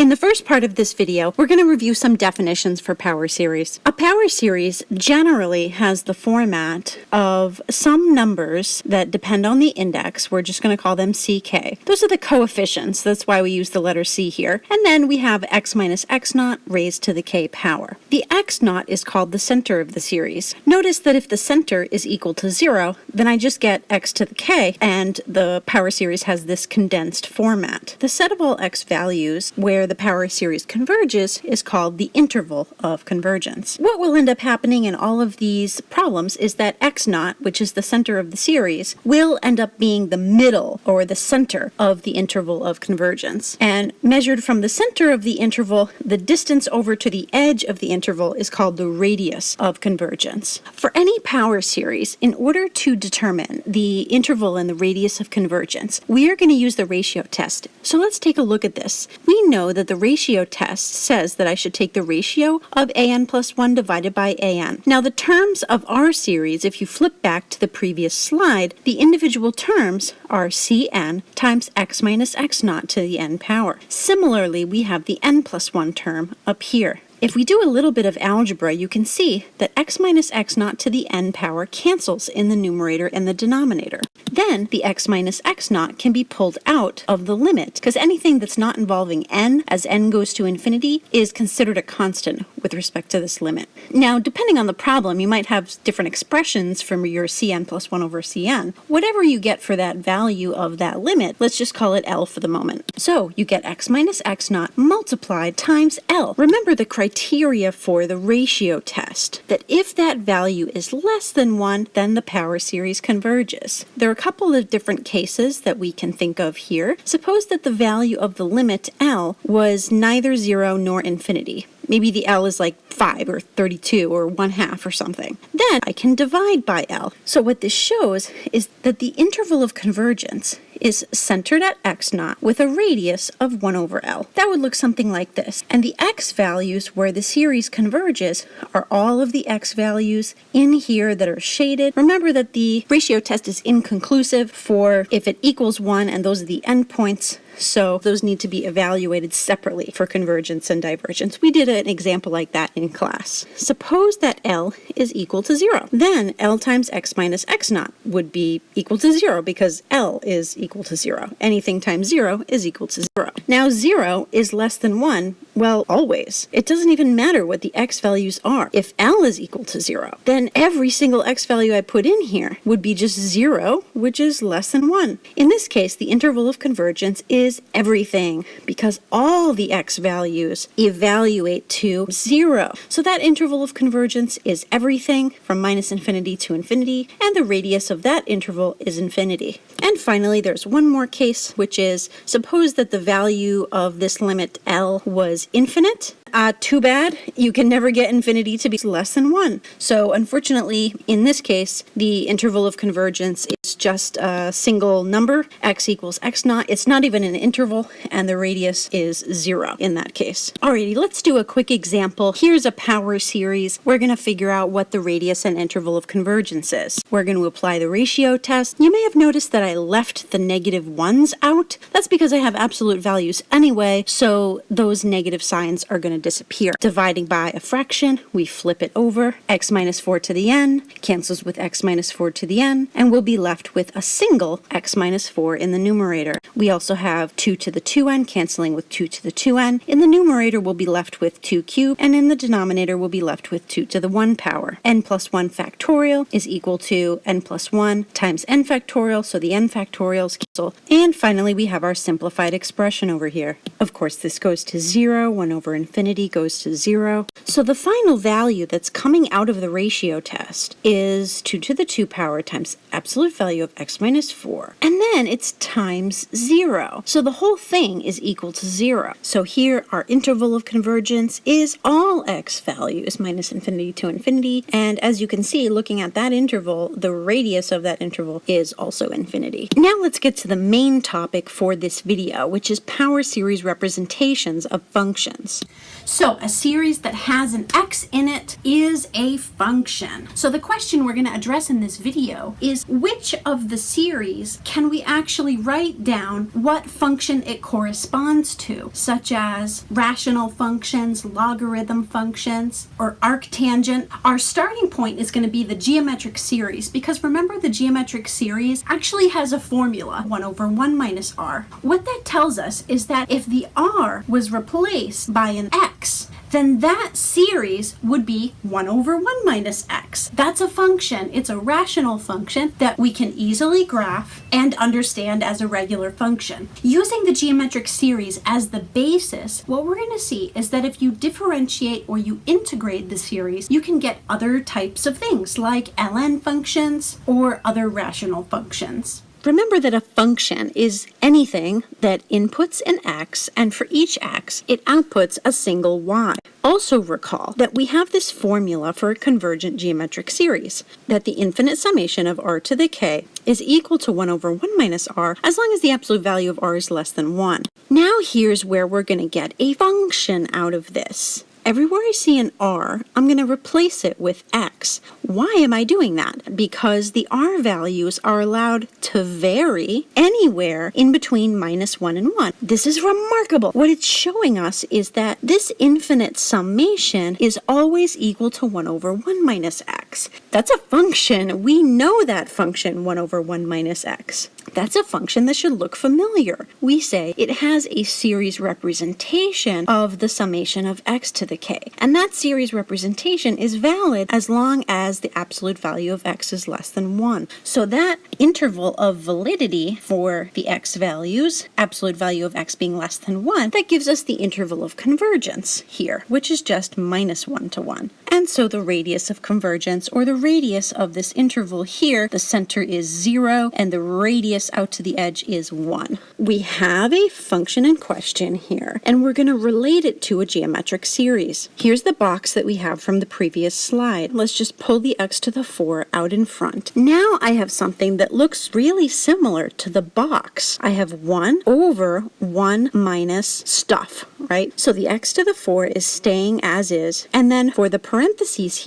In the first part of this video, we're going to review some definitions for power series. A power series generally has the format of some numbers that depend on the index. We're just going to call them CK. Those are the coefficients. That's why we use the letter C here. And then we have x minus x naught raised to the k power. The x naught is called the center of the series. Notice that if the center is equal to zero, then I just get x to the k, and the power series has this condensed format. The set of all x values where the power series converges is called the interval of convergence. What will end up happening in all of these problems is that x naught, which is the center of the series, will end up being the middle or the center of the interval of convergence. And measured from the center of the interval, the distance over to the edge of the interval is called the radius of convergence. For any power series, in order to determine the interval and the radius of convergence, we are going to use the ratio test. So let's take a look at this. We know that the ratio test says that I should take the ratio of an plus 1 divided by an. Now the terms of our series, if you flip back to the previous slide, the individual terms are cn times x minus x naught to the n power. Similarly, we have the n plus 1 term up here. If we do a little bit of algebra, you can see that x minus x naught to the n power cancels in the numerator and the denominator. Then the x minus x naught can be pulled out of the limit, because anything that's not involving n as n goes to infinity is considered a constant with respect to this limit. Now, depending on the problem, you might have different expressions from your cn plus 1 over cn. Whatever you get for that value of that limit, let's just call it L for the moment. So you get x minus x naught multiplied times L. Remember the criteria criteria for the ratio test, that if that value is less than 1, then the power series converges. There are a couple of different cases that we can think of here. Suppose that the value of the limit L was neither 0 nor infinity. Maybe the L is like 5 or 32 or 1 half or something. Then I can divide by L. So what this shows is that the interval of convergence is centered at x naught with a radius of 1 over L. That would look something like this. And the x values where the series converges are all of the x values in here that are shaded. Remember that the ratio test is inconclusive for if it equals 1 and those are the endpoints so those need to be evaluated separately for convergence and divergence. We did an example like that in class. Suppose that L is equal to 0. Then L times x minus x naught would be equal to 0 because L is equal to 0. Anything times 0 is equal to 0. Now 0 is less than 1 well, always. It doesn't even matter what the x values are. If L is equal to 0, then every single x value I put in here would be just 0, which is less than 1. In this case, the interval of convergence is everything because all the x values evaluate to 0. So that interval of convergence is everything from minus infinity to infinity, and the radius of that interval is infinity. And finally, there's one more case, which is suppose that the value of this limit L was is infinite. Uh, too bad, you can never get infinity to be less than 1. So unfortunately, in this case, the interval of convergence is just a single number, x equals x naught. It's not even an interval, and the radius is 0 in that case. Alrighty, let's do a quick example. Here's a power series. We're going to figure out what the radius and interval of convergence is. We're going to apply the ratio test. You may have noticed that I left the 1s out. That's because I have absolute values anyway, so those negative signs are going to disappear. Dividing by a fraction, we flip it over. x minus 4 to the n cancels with x minus 4 to the n, and we'll be left with a single x minus 4 in the numerator. We also have 2 to the 2n canceling with 2 to the 2n. In the numerator, we'll be left with 2 cubed, and in the denominator, we'll be left with 2 to the 1 power. n plus 1 factorial is equal to n plus 1 times n factorial, so the n factorials cancel. And finally, we have our simplified expression over here. Of course, this goes to 0, 1 over infinity, goes to zero. So the final value that's coming out of the ratio test is 2 to the 2 power times absolute value of x minus 4. And then it's times 0. So the whole thing is equal to 0. So here our interval of convergence is all x values minus infinity to infinity. And as you can see, looking at that interval, the radius of that interval is also infinity. Now let's get to the main topic for this video, which is power series representations of functions. So a series that has an x in it is a function. So the question we're going to address in this video is which of the series can we actually write down what function it corresponds to, such as rational functions, logarithm functions, or arctangent. Our starting point is going to be the geometric series because remember the geometric series actually has a formula, 1 over 1 minus r. What that tells us is that if the r was replaced by an x, then that series would be 1 over 1 minus x. That's a function. It's a rational function that we can easily graph and understand as a regular function. Using the geometric series as the basis, what we're going to see is that if you differentiate or you integrate the series, you can get other types of things like ln functions or other rational functions. Remember that a function is anything that inputs an x, and for each x, it outputs a single y. Also recall that we have this formula for a convergent geometric series, that the infinite summation of r to the k is equal to 1 over 1 minus r as long as the absolute value of r is less than 1. Now here's where we're going to get a function out of this. Everywhere I see an R, I'm going to replace it with X. Why am I doing that? Because the R values are allowed to vary anywhere in between minus 1 and 1. This is remarkable. What it's showing us is that this infinite summation is always equal to 1 over 1 minus X. That's a function. We know that function 1 over 1 minus X. That's a function that should look familiar. We say it has a series representation of the summation of x to the k. And that series representation is valid as long as the absolute value of x is less than 1. So that interval of validity for the x values, absolute value of x being less than 1, that gives us the interval of convergence here, which is just minus 1 to 1. And so the radius of convergence, or the radius of this interval here, the center is 0, and the radius out to the edge is 1. We have a function in question here, and we're going to relate it to a geometric series. Here's the box that we have from the previous slide. Let's just pull the x to the 4 out in front. Now I have something that looks really similar to the box. I have 1 over 1 minus stuff, right? So the x to the 4 is staying as is, and then for the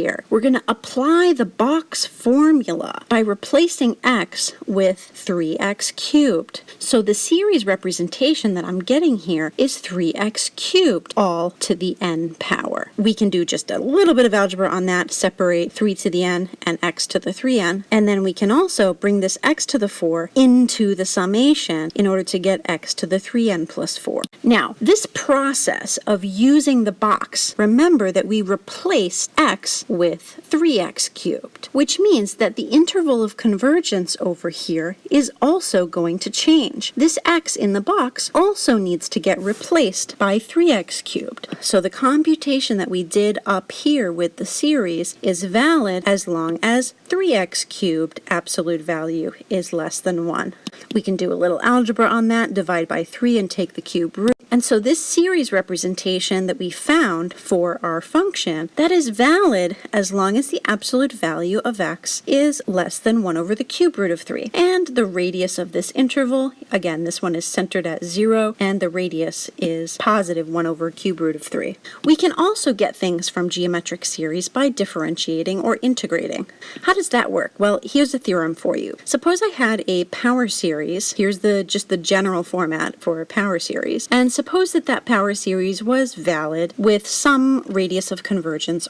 here, we're going to apply the box formula by replacing x with 3x cubed. So the series representation that I'm getting here is 3x cubed, all to the n power. We can do just a little bit of algebra on that, separate 3 to the n and x to the 3n, and then we can also bring this x to the 4 into the summation in order to get x to the 3n plus 4. Now, this process of using the box, remember that we replace x with 3x cubed, which means that the interval of convergence over here is also going to change. This x in the box also needs to get replaced by 3x cubed. So the computation that we did up here with the series is valid as long as 3x cubed absolute value is less than 1. We can do a little algebra on that, divide by 3 and take the cube root. And so this series representation that we found for our function, that is valid as long as the absolute value of x is less than 1 over the cube root of 3. And the radius of this interval, again, this one is centered at 0, and the radius is positive 1 over cube root of 3. We can also get things from geometric series by differentiating or integrating. How does that work? Well, here's a theorem for you. Suppose I had a power series. Here's the just the general format for a power series. And suppose that that power series was valid with some radius of convergence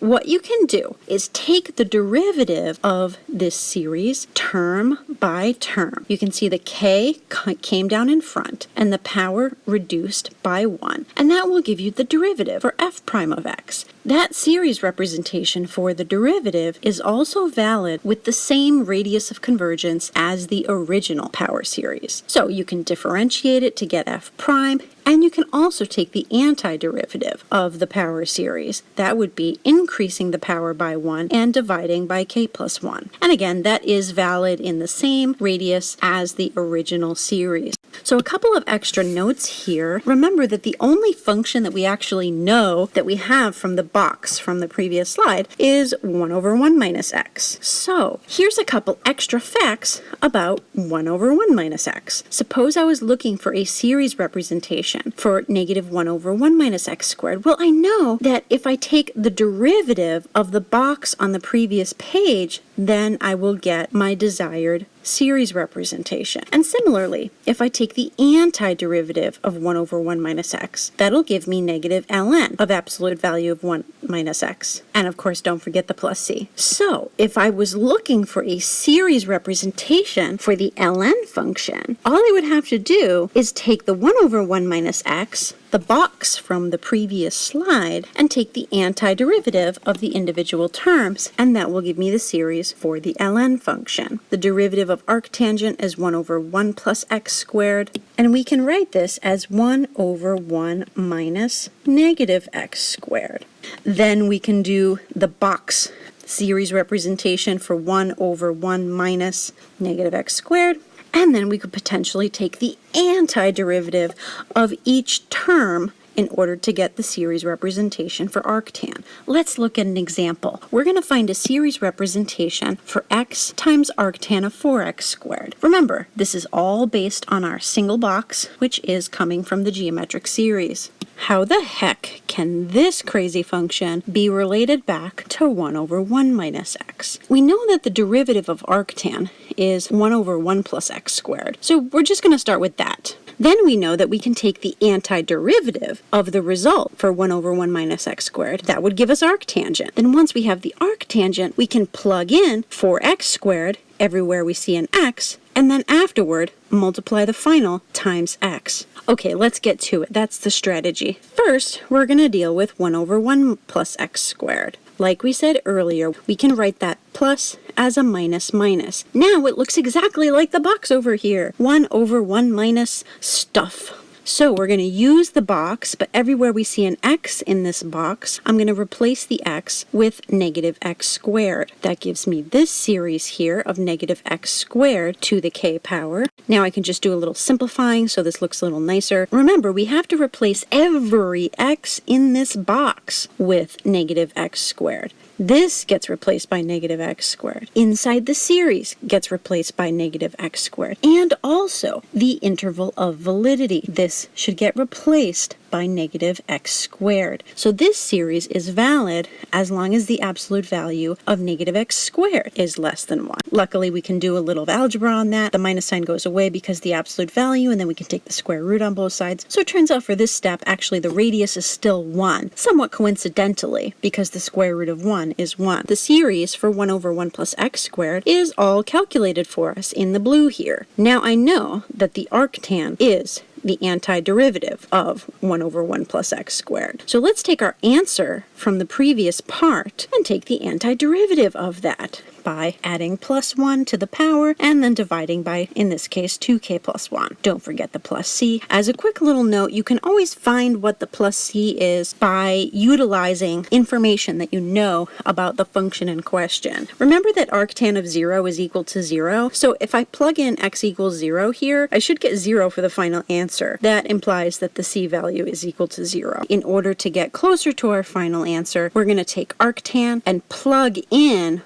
what you can do is take the derivative of this series term by term. You can see the k came down in front and the power reduced by 1. And that will give you the derivative for f prime of x. That series representation for the derivative is also valid with the same radius of convergence as the original power series. So you can differentiate it to get f prime and you can also take the antiderivative of the power series. That would be increasing the power by 1 and dividing by k plus 1. And again, that is valid in the same radius as the original series. So a couple of extra notes here. Remember that the only function that we actually know that we have from the box from the previous slide is 1 over 1 minus x. So here's a couple extra facts about 1 over 1 minus x. Suppose I was looking for a series representation representation for negative 1 over 1 minus x squared? Well, I know that if I take the derivative of the box on the previous page, then I will get my desired series representation. And similarly, if I take the antiderivative of 1 over 1 minus x, that'll give me negative ln of absolute value of 1 minus x. And of course, don't forget the plus c. So if I was looking for a series representation for the ln function, all I would have to do is take the 1 over 1 minus x the box from the previous slide and take the antiderivative of the individual terms, and that will give me the series for the ln function. The derivative of arctangent is 1 over 1 plus x squared, and we can write this as 1 over 1 minus negative x squared. Then we can do the box series representation for 1 over 1 minus negative x squared, and then we could potentially take the antiderivative of each term in order to get the series representation for arctan. Let's look at an example. We're going to find a series representation for x times arctan of 4x squared. Remember, this is all based on our single box, which is coming from the geometric series. How the heck can this crazy function be related back to 1 over 1 minus x? We know that the derivative of arctan is 1 over 1 plus x squared, so we're just going to start with that. Then we know that we can take the antiderivative of the result for 1 over 1 minus x squared. That would give us arctangent. Then once we have the arctangent, we can plug in 4x squared everywhere we see an x, and then afterward, multiply the final times x. Okay, let's get to it. That's the strategy. First, we're going to deal with 1 over 1 plus x squared. Like we said earlier, we can write that plus as a minus minus. Now it looks exactly like the box over here. 1 over 1 minus stuff. So we're going to use the box, but everywhere we see an x in this box, I'm going to replace the x with negative x squared. That gives me this series here of negative x squared to the k power. Now I can just do a little simplifying so this looks a little nicer. Remember, we have to replace every x in this box with negative x squared. This gets replaced by negative x squared. Inside the series gets replaced by negative x squared. And also the interval of validity. This should get replaced by negative x squared. So this series is valid as long as the absolute value of negative x squared is less than 1. Luckily, we can do a little algebra on that. The minus sign goes away because the absolute value, and then we can take the square root on both sides. So it turns out for this step, actually the radius is still 1, somewhat coincidentally, because the square root of 1 is 1. The series for 1 over 1 plus x squared is all calculated for us in the blue here. Now I know that the arctan is the antiderivative of 1 over 1 plus x squared. So let's take our answer from the previous part and take the antiderivative of that by adding plus 1 to the power and then dividing by, in this case, 2k plus 1. Don't forget the plus c. As a quick little note, you can always find what the plus c is by utilizing information that you know about the function in question. Remember that arctan of 0 is equal to 0, so if I plug in x equals 0 here, I should get 0 for the final answer. That implies that the c value is equal to 0. In order to get closer to our final answer, we're going to take arctan and plug in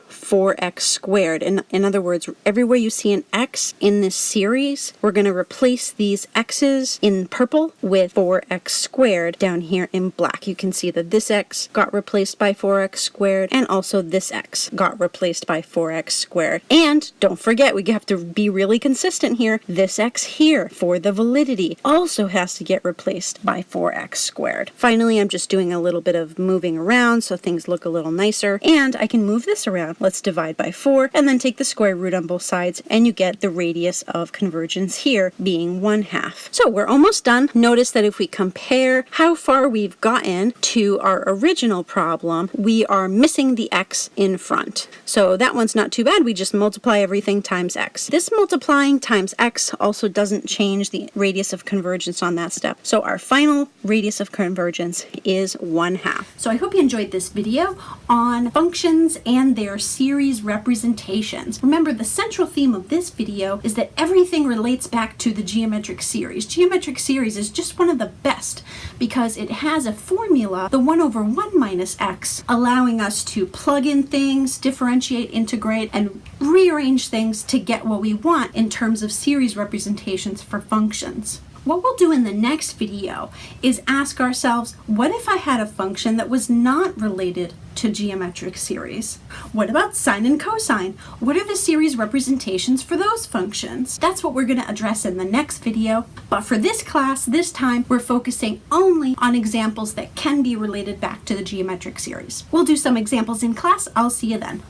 4x squared. In, in other words, everywhere you see an x in this series, we're going to replace these x's in purple with 4x squared down here in black. You can see that this x got replaced by 4x squared and also this x got replaced by 4x squared. And don't forget, we have to be really consistent here. This x here for the validity also has to get replaced by 4x squared. Finally, I'm just doing a little bit of moving around so things look a little nicer. And I can move this around. Let's divide by 4 and then take the square root on both sides and you get the radius of convergence here being 1 half. So we're almost done. Notice that if we compare how far we've gotten to our original problem, we are missing the x in front. So that one's not too bad. We just multiply everything times x. This multiplying times x also doesn't change the radius of convergence on that step. So our final radius of convergence is 1 half. So I hope you enjoyed this video on functions and their series representations. Remember, the central theme of this video is that everything relates back to the geometric series. Geometric series is just one of the best because it has a formula, the 1 over 1 minus x, allowing us to plug in things, differentiate, integrate, and rearrange things to get what we want in terms of series representations for functions. What we'll do in the next video is ask ourselves, what if I had a function that was not related to geometric series? What about sine and cosine? What are the series representations for those functions? That's what we're going to address in the next video. But for this class, this time, we're focusing only on examples that can be related back to the geometric series. We'll do some examples in class. I'll see you then.